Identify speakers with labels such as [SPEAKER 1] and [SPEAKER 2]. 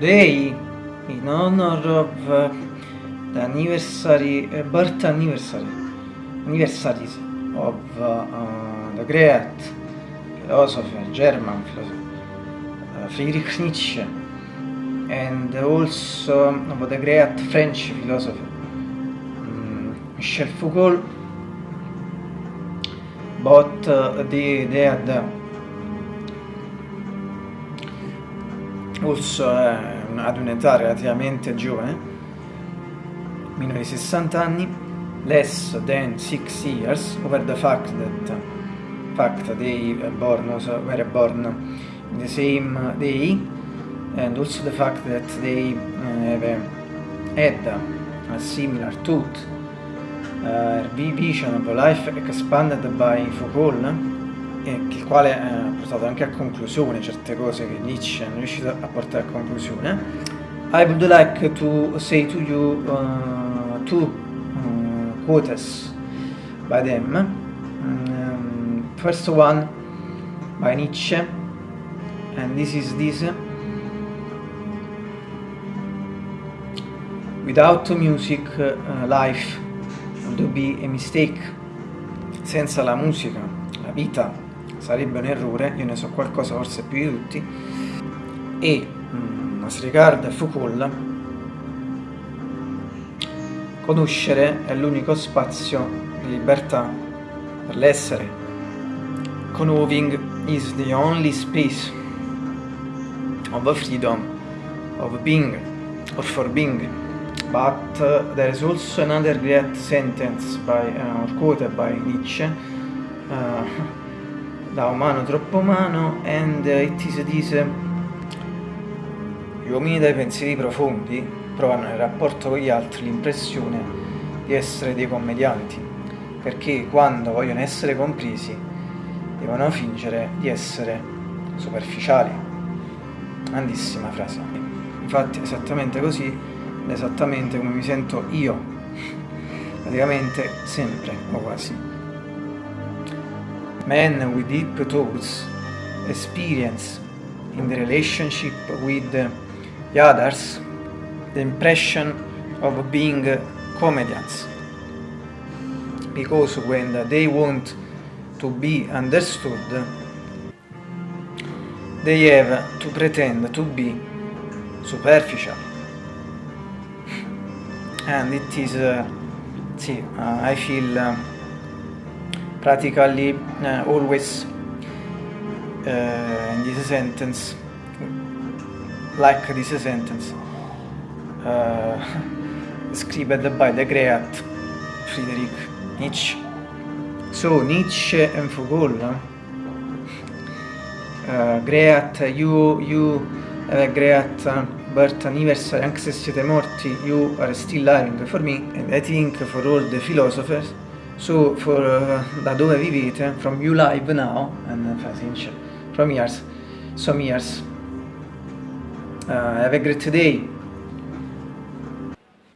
[SPEAKER 1] today in honor of uh, the anniversary, uh, birth anniversary, anniversaries of uh, uh, the great philosopher, German philosopher, uh, Friedrich Nietzsche, and also of the great French philosopher, um, Michel Foucault, but uh, they, they had also ad un'età relativamente giovane, meno di 60 anni, less than 6 years, over the fact that fact they born also were born the same day, and also the fact that they have a, had a similar tooth uh, vision of life expanded by Foucault il quale eh, portato anche a conclusione certe cose che Nietzsche non è riuscito a portare a conclusione. I would like to say to you uh, two uh, quotes by them. Um, first one by Nietzsche, and this is this. Without music, uh, life would be a mistake. Senza la musica, la vita sarebbe un errore, io ne so qualcosa forse più di tutti, e mm, as regard Foucault, conoscere è l'unico spazio di libertà per l'essere. Knowing is the only space of freedom, of being, or for being. But uh, there is also another great sentence by, uh, or quoted by Nietzsche, uh, da umano troppo umano and it is this gli uomini dai pensieri profondi provano nel rapporto con gli altri l'impressione di essere dei commedianti perché quando vogliono essere compresi devono fingere di essere superficiali. Grandissima frase. Infatti esattamente così esattamente come mi sento io. Praticamente sempre o quasi men with deep thoughts experience in the relationship with the others the impression of being comedians. Because when they want to be understood they have to pretend to be superficial. And it is uh, see, uh, I feel uh, practically uh, always uh, in this sentence like this sentence uh, scribed by the great Friedrich Nietzsche. So Nietzsche and Foucault uh, great you you have a great birth anniversary anche se siete morti you are still living for me and I think for all the philosophers So for uh, da dove vivete, from you live now, and uh, from years, some years. Uh, have a great day.